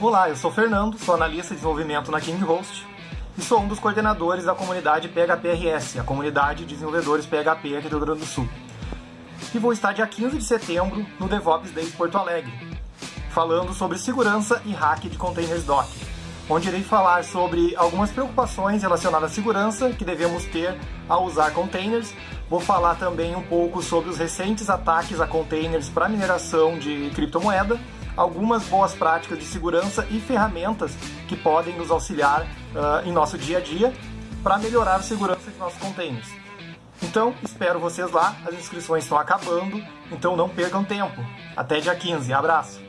Olá, eu sou Fernando, sou analista de desenvolvimento na KingHost e sou um dos coordenadores da comunidade PHPRS, a comunidade de desenvolvedores PHP aqui do Rio Grande do Sul. E vou estar dia 15 de setembro no DevOps Day Porto Alegre, falando sobre segurança e hack de containers Docker onde irei falar sobre algumas preocupações relacionadas à segurança que devemos ter ao usar containers. Vou falar também um pouco sobre os recentes ataques a containers para mineração de criptomoeda, algumas boas práticas de segurança e ferramentas que podem nos auxiliar uh, em nosso dia a dia para melhorar a segurança de nossos containers. Então, espero vocês lá, as inscrições estão acabando, então não percam tempo. Até dia 15, abraço!